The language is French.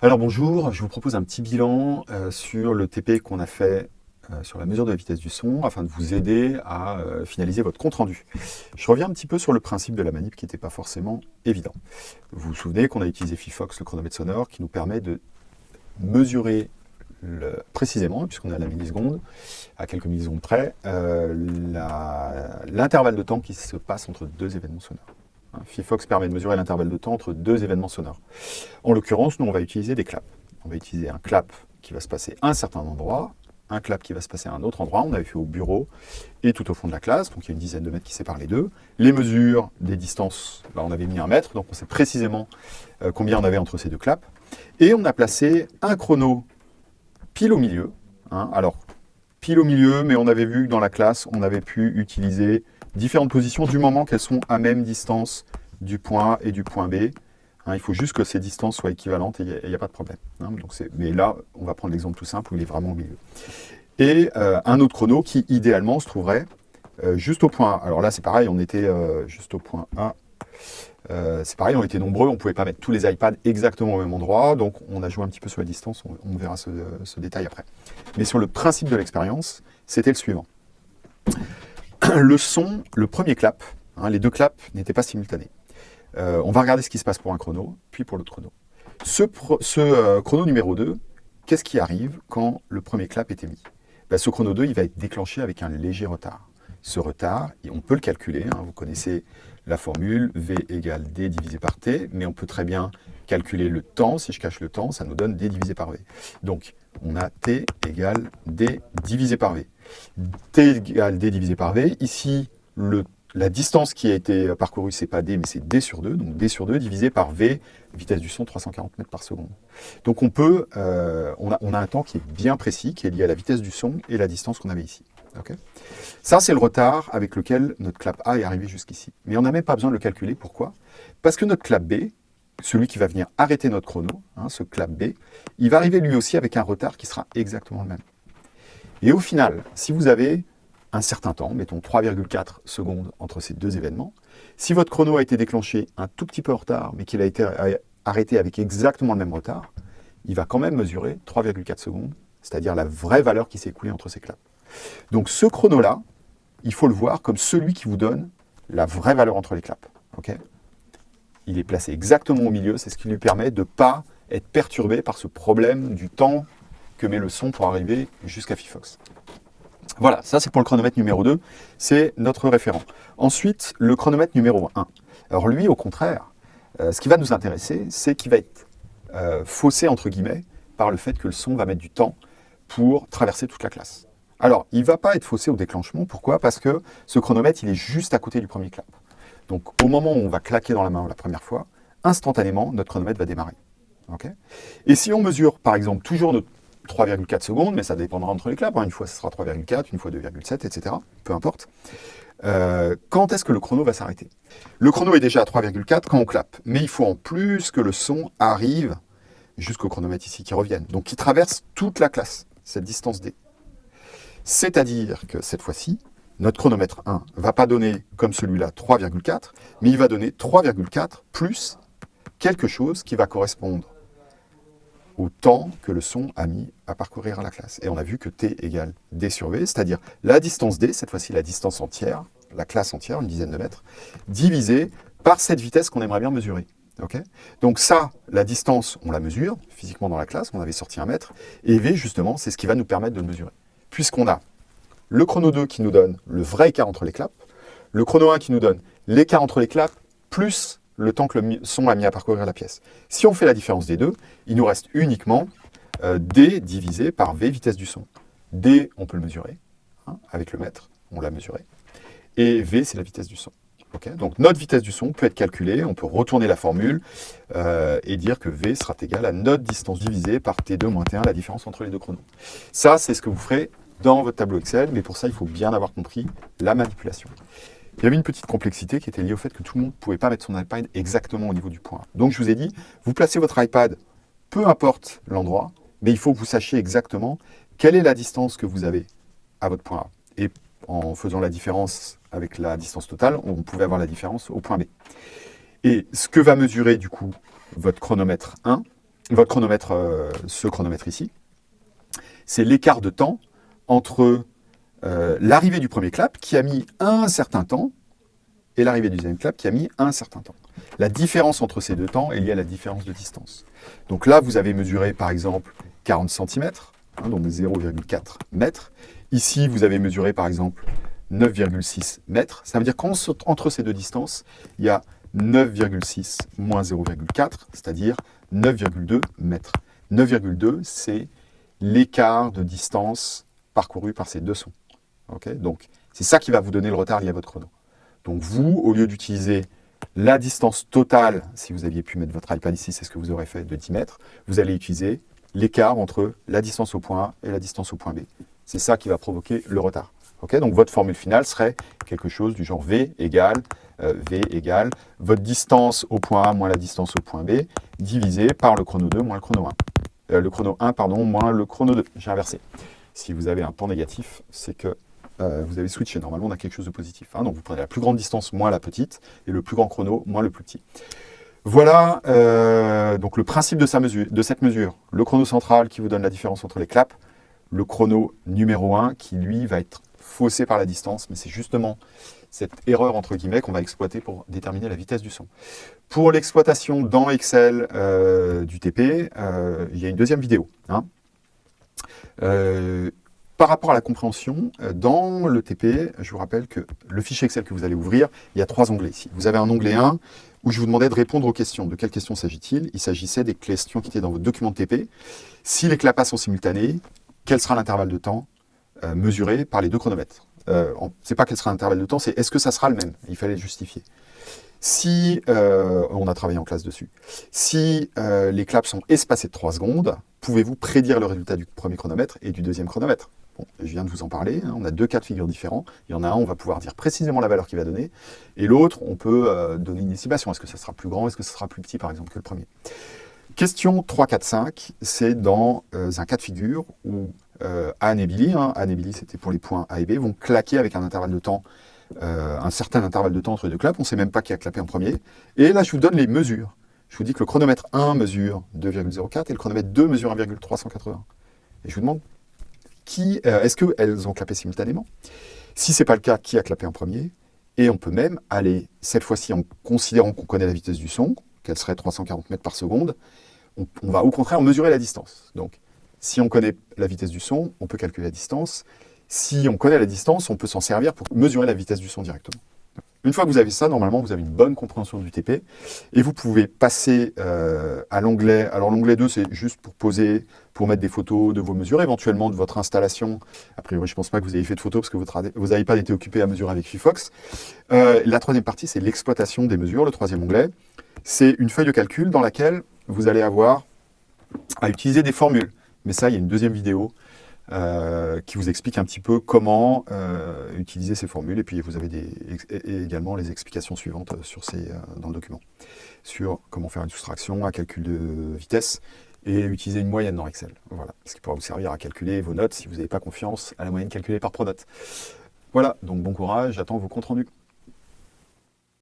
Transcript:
Alors bonjour, je vous propose un petit bilan euh, sur le TP qu'on a fait euh, sur la mesure de la vitesse du son afin de vous aider à euh, finaliser votre compte rendu. Je reviens un petit peu sur le principe de la manip qui n'était pas forcément évident. Vous vous souvenez qu'on a utilisé Fifox, le chronomètre sonore, qui nous permet de mesurer précisément, puisqu'on est à la milliseconde, à quelques millisecondes près, l'intervalle de temps qui se passe entre deux événements sonores. Hein, Fifox permet de mesurer l'intervalle de temps entre deux événements sonores. En l'occurrence, nous, on va utiliser des claps. On va utiliser un clap qui va se passer à un certain endroit, un clap qui va se passer à un autre endroit. On avait fait au bureau et tout au fond de la classe, donc il y a une dizaine de mètres qui séparent les deux. Les mesures des distances, bah, on avait mis un mètre, donc on sait précisément euh, combien on avait entre ces deux claps. Et on a placé un chrono pile au milieu. Hein. Alors, pile au milieu, mais on avait vu que dans la classe, on avait pu utiliser différentes positions du moment qu'elles sont à même distance du point A et du point B. Hein, il faut juste que ces distances soient équivalentes et il n'y a, pas de problème. Hein. mais là, on va prendre l'exemple tout simple où il est vraiment au milieu. Et euh, un autre chrono qui, idéalement, se trouverait euh, juste au point A. Alors là, c'est pareil, on était euh, juste au point A. c'est pareil, on était nombreux, on ne pouvait pas mettre tous les iPads exactement au même endroit, donc on a joué un petit peu sur la distance, on, verra ce, détail après. Mais sur le principe de l'expérience, c'était le suivant. Le son, le premier clap, hein, les deux claps n'étaient pas simultanés. Euh, on va regarder ce qui se passe pour un chrono, puis pour l'autre chrono. Ce, euh, chrono numéro 2, qu'est-ce qui arrive quand le premier clap est émis? Ben, Ce chrono 2, il va être déclenché avec un léger retard. Ce retard, on peut le calculer, hein, vous connaissez la formule V égale D divisé par T, mais on peut très bien calculer le temps. Si je cache le temps, ça nous donne D divisé par V. Donc, on a T égale D divisé par V. T égale D divisé par V. Ici, le la distance qui a été parcourue, c'est pas D, mais c'est D sur 2, donc D sur 2 divisé par V, vitesse du son 340 mètres par seconde. Donc on peut, euh, on, a, on, a, un temps qui est bien précis, qui est lié à la vitesse du son et la distance qu'on avait ici. Ça, c'est le retard avec lequel notre clap A est arrivé jusqu'ici. Mais on n'a même pas besoin de le calculer. Pourquoi? Parce que notre clap B, celui qui va venir arrêter notre chrono, hein, ce clap B, il va arriver lui aussi avec un retard qui sera exactement le même. Et au final, si vous avez un certain temps, mettons 3,4 secondes entre ces deux événements. Si votre chrono a été déclenché un tout petit peu en retard, mais qu'il a été arrêté avec exactement le même retard, il va quand même mesurer 3,4 secondes, c'est-à-dire la vraie valeur qui s'est écoulée entre ces claps. Donc ce chrono-là, il faut le voir comme celui qui vous donne la vraie valeur entre les claps. il est placé exactement au milieu, c'est ce qui lui permet de ne pas être perturbé par ce problème du temps que met le son pour arriver jusqu'à Fifox. Voilà, ça c'est pour le chronomètre numéro 2, c'est notre référent. Ensuite, le chronomètre numéro 1. Alors lui, au contraire, euh, ce qui va nous intéresser, c'est qu'il va être euh, faussé, entre guillemets, par le fait que le son va mettre du temps pour traverser toute la classe. Alors, il ne va pas être faussé au déclenchement, pourquoi? Parce que ce chronomètre, il est juste à côté du premier clap. Donc, au moment où on va claquer dans la main la première fois, instantanément, notre chronomètre va démarrer. Et si on mesure, par exemple, toujours notre 3,4 secondes, mais ça dépendra entre les claps. Hein. Une fois, ce sera 3,4, une fois 2,7, etc. Peu importe. Euh, quand est-ce que le chrono va s'arrêter? Le chrono est déjà à 3,4 quand on clappe, mais il faut en plus que le son arrive jusqu'au chronomètre ici qui revienne, donc qui traverse toute la classe, cette distance D. C'est-à-dire que cette fois-ci, notre chronomètre 1 ne va pas donner, comme celui-là, 3,4, mais il va donner 3,4 plus quelque chose qui va correspondre au temps que le son a mis à parcourir la classe. Et on a vu que t égale d sur v, c'est-à-dire la distance d, cette fois-ci la distance entière, la classe entière, une dizaine de mètres, divisée par cette vitesse qu'on aimerait bien mesurer. Donc ça, la distance, on la mesure physiquement dans la classe, on avait sorti un mètre, et v, justement, c'est ce qui va nous permettre de le mesurer. Puisqu'on a le chrono 2 qui nous donne le vrai écart entre les claps, le chrono 1 qui nous donne l'écart entre les claps, plus le temps que le son a mis à parcourir la pièce. Si on fait la différence des deux, il nous reste uniquement euh, D divisé par V vitesse du son. D, on peut le mesurer, hein, avec le mètre, on l'a mesuré. Et V, c'est la vitesse du son. Donc notre vitesse du son peut être calculée, on peut retourner la formule euh, et dire que V sera égal à notre distance divisée par T2 moins T1, la différence entre les deux chronos. Ça, c'est ce que vous ferez dans votre tableau Excel, mais pour ça, il faut bien avoir compris la manipulation. Il y avait une petite complexité qui était liée au fait que tout le monde ne pouvait pas mettre son iPad exactement au niveau du point. Donc je vous ai dit, vous placez votre iPad, peu importe l'endroit, mais il faut que vous sachiez exactement quelle est la distance que vous avez à votre point A. Et en faisant la différence avec la distance totale, on pouvait avoir la différence au point B. Et ce que va mesurer du coup votre chronomètre 1, votre chronomètre, euh, ce chronomètre ici, c'est l'écart de temps entre euh, l'arrivée du premier clap qui a mis un certain temps et l'arrivée du deuxième clap qui a mis un certain temps. La différence entre ces deux temps est liée à la différence de distance. Donc là, vous avez mesuré par exemple 40 cm, hein, donc 0,4 mètres. Ici, vous avez mesuré par exemple 9,6 mètres. Ça veut dire qu'entre ces deux distances, il y a 9,6 moins 0,4, c'est-à-dire 9,2 mètres. 9,2, c'est l'écart de distance parcouru par ces deux sons. Donc, c'est ça qui va vous donner le retard lié à votre chrono. Donc vous, au lieu d'utiliser la distance totale, si vous aviez pu mettre votre iPad ici, c'est ce que vous aurez fait de 10 mètres, vous allez utiliser l'écart entre la distance au point A et la distance au point B. C'est ça qui va provoquer le retard. donc votre formule finale serait quelque chose du genre V égale euh, V égale votre distance au point A moins la distance au point B divisé par le chrono 2 moins le chrono 1. Euh, le chrono 1, pardon, moins le chrono 2. J'ai inversé. Si vous avez un temps négatif, c'est que euh, vous avez switché. Normalement, on a quelque chose de positif. Hein. Donc, vous prenez la plus grande distance moins la petite, et le plus grand chrono moins le plus petit. Voilà donc le principe de, sa mesure, de cette mesure. Le chrono central qui vous donne la différence entre les claps, le chrono numéro 1 qui, lui, va être faussé par la distance, mais c'est justement cette erreur entre guillemets qu'on va exploiter pour déterminer la vitesse du son. Pour l'exploitation dans Excel euh, du TP, euh, il y a une deuxième vidéo. Hein. Euh, par rapport à la compréhension, dans le TP, je vous rappelle que le fichier Excel que vous allez ouvrir, il y a trois onglets ici. Vous avez un onglet 1 où je vous demandais de répondre aux questions. De quelles questions s'agit-il? Il s'agissait des questions qui étaient dans votre document de TP. Si les clapas sont simultanés, quel sera l'intervalle de temps mesuré par les deux chronomètres? Euh, c'est pas quel sera l'intervalle de temps, c'est est-ce que ça sera le même? Il fallait justifier. Si, euh, on a travaillé en classe dessus, si euh, les claps sont espacés de 3 secondes, pouvez-vous prédire le résultat du premier chronomètre et du deuxième chronomètre? Je viens de vous en parler, hein, on a deux cas de figure différents. Il y en a un, on va pouvoir dire précisément la valeur qu'il va donner, et l'autre, on peut donner une estimation. Est-ce que ça sera plus grand, est-ce que ça sera plus petit, par exemple, que le premier? Question 3, 4, 5, c'est dans un cas de figure où euh, Anne et Billy, hein, Anne et Billy c'était pour les points A et B, vont claquer avec un intervalle de temps, euh, un certain intervalle de temps entre les deux claps, on ne sait même pas qui a clapé en premier. Et là, je vous donne les mesures. Je vous dis que le chronomètre 1 mesure 2,04 et le chronomètre 2 mesure 1,380. Et je vous demande, euh, est-ce qu'elles ont clapé simultanément? Si ce n'est pas le cas, qui a clapé en premier? Et on peut même aller, cette fois-ci, en considérant qu'on connaît la vitesse du son, qu'elle serait 340 mètres par seconde, on, on va au contraire mesurer la distance. Donc, si on connaît la vitesse du son, on peut calculer la distance. Si on connaît la distance, on peut s'en servir pour mesurer la vitesse du son directement. Une fois que vous avez ça, normalement, vous avez une bonne compréhension du TP. Et vous pouvez passer euh, à l'onglet. Alors, l'onglet 2, c'est juste pour poser, pour mettre des photos de vos mesures, éventuellement de votre installation. A priori, je ne pense pas que vous ayez fait de photos parce que votre, vos pas été occupé à mesurer avec Fifox. Euh, la troisième partie, c'est l'exploitation des mesures. Le troisième onglet, c'est une feuille de calcul dans laquelle vous allez avoir à utiliser des formules. Mais ça, il y a une deuxième vidéo euh, qui vous explique un petit peu comment euh, utiliser ces formules. Et puis, vous avez également les explications suivantes sur ces, euh, dans le document. Sur comment faire une soustraction, un calcul de vitesse et utiliser une moyenne dans Excel. Voilà, ce qui pourra vous servir à calculer vos notes si vous n'avez pas confiance à la moyenne calculée par Pronote. Voilà, donc bon courage, j'attends vos comptes rendus.